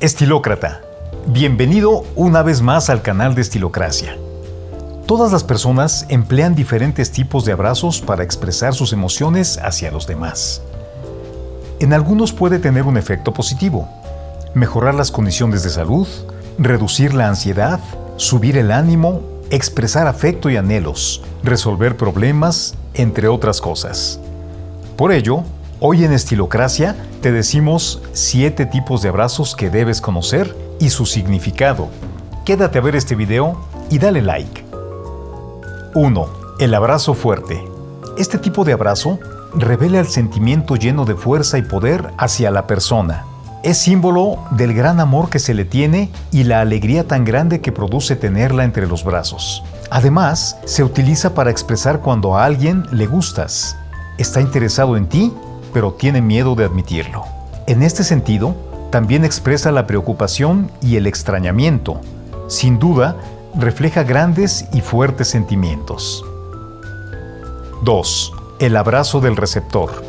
Estilócrata, bienvenido una vez más al canal de Estilocracia. Todas las personas emplean diferentes tipos de abrazos para expresar sus emociones hacia los demás. En algunos puede tener un efecto positivo, mejorar las condiciones de salud, reducir la ansiedad, subir el ánimo, expresar afecto y anhelos, resolver problemas, entre otras cosas. Por ello, Hoy en Estilocracia te decimos 7 tipos de abrazos que debes conocer y su significado. Quédate a ver este video y dale like. 1. El abrazo fuerte. Este tipo de abrazo revela el sentimiento lleno de fuerza y poder hacia la persona. Es símbolo del gran amor que se le tiene y la alegría tan grande que produce tenerla entre los brazos. Además, se utiliza para expresar cuando a alguien le gustas, está interesado en ti pero tiene miedo de admitirlo. En este sentido, también expresa la preocupación y el extrañamiento. Sin duda, refleja grandes y fuertes sentimientos. 2. El abrazo del receptor.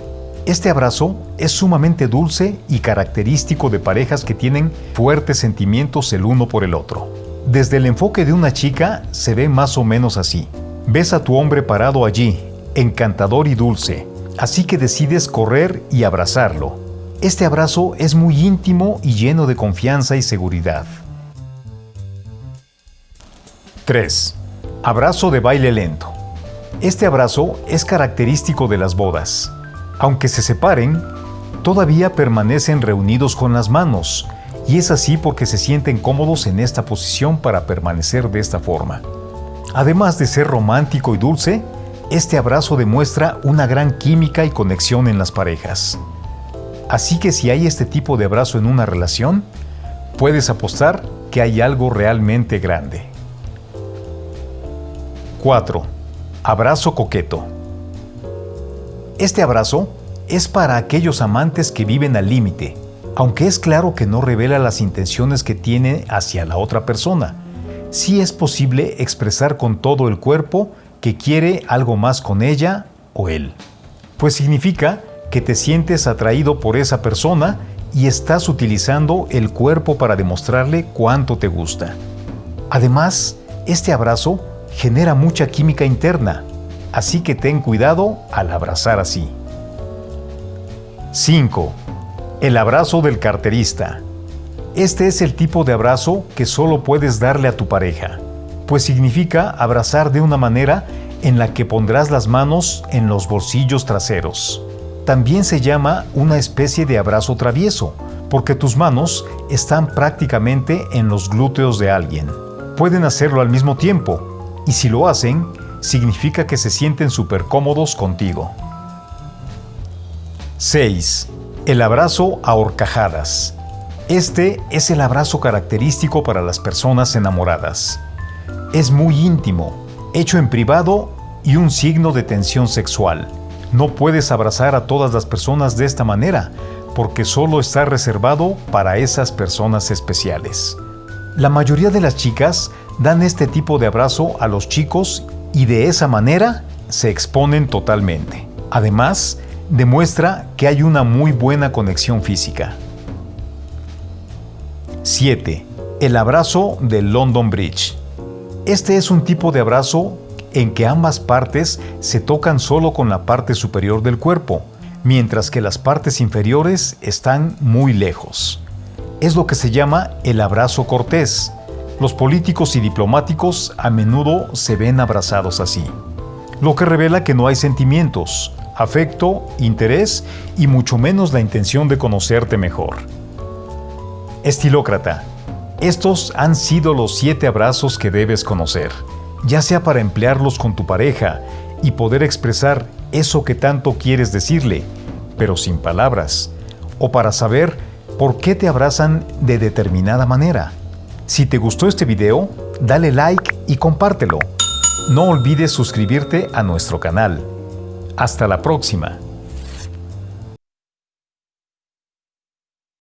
Este abrazo es sumamente dulce y característico de parejas que tienen fuertes sentimientos el uno por el otro. Desde el enfoque de una chica se ve más o menos así. Ves a tu hombre parado allí, encantador y dulce, así que decides correr y abrazarlo. Este abrazo es muy íntimo y lleno de confianza y seguridad. 3. Abrazo de baile lento. Este abrazo es característico de las bodas. Aunque se separen, todavía permanecen reunidos con las manos, y es así porque se sienten cómodos en esta posición para permanecer de esta forma. Además de ser romántico y dulce, este abrazo demuestra una gran química y conexión en las parejas. Así que si hay este tipo de abrazo en una relación, puedes apostar que hay algo realmente grande. 4. Abrazo coqueto. Este abrazo es para aquellos amantes que viven al límite, aunque es claro que no revela las intenciones que tiene hacia la otra persona. Sí es posible expresar con todo el cuerpo que quiere algo más con ella o él. Pues significa que te sientes atraído por esa persona y estás utilizando el cuerpo para demostrarle cuánto te gusta. Además, este abrazo genera mucha química interna, así que ten cuidado al abrazar así. 5. El abrazo del carterista. Este es el tipo de abrazo que solo puedes darle a tu pareja pues significa abrazar de una manera en la que pondrás las manos en los bolsillos traseros. También se llama una especie de abrazo travieso, porque tus manos están prácticamente en los glúteos de alguien. Pueden hacerlo al mismo tiempo, y si lo hacen, significa que se sienten súper cómodos contigo. 6. El abrazo a horcajadas. Este es el abrazo característico para las personas enamoradas. Es muy íntimo, hecho en privado y un signo de tensión sexual. No puedes abrazar a todas las personas de esta manera, porque solo está reservado para esas personas especiales. La mayoría de las chicas dan este tipo de abrazo a los chicos y de esa manera se exponen totalmente. Además, demuestra que hay una muy buena conexión física. 7. El abrazo del London Bridge. Este es un tipo de abrazo en que ambas partes se tocan solo con la parte superior del cuerpo, mientras que las partes inferiores están muy lejos. Es lo que se llama el abrazo cortés. Los políticos y diplomáticos a menudo se ven abrazados así, lo que revela que no hay sentimientos, afecto, interés y mucho menos la intención de conocerte mejor. Estilócrata estos han sido los siete abrazos que debes conocer, ya sea para emplearlos con tu pareja y poder expresar eso que tanto quieres decirle, pero sin palabras, o para saber por qué te abrazan de determinada manera. Si te gustó este video, dale like y compártelo. No olvides suscribirte a nuestro canal. Hasta la próxima.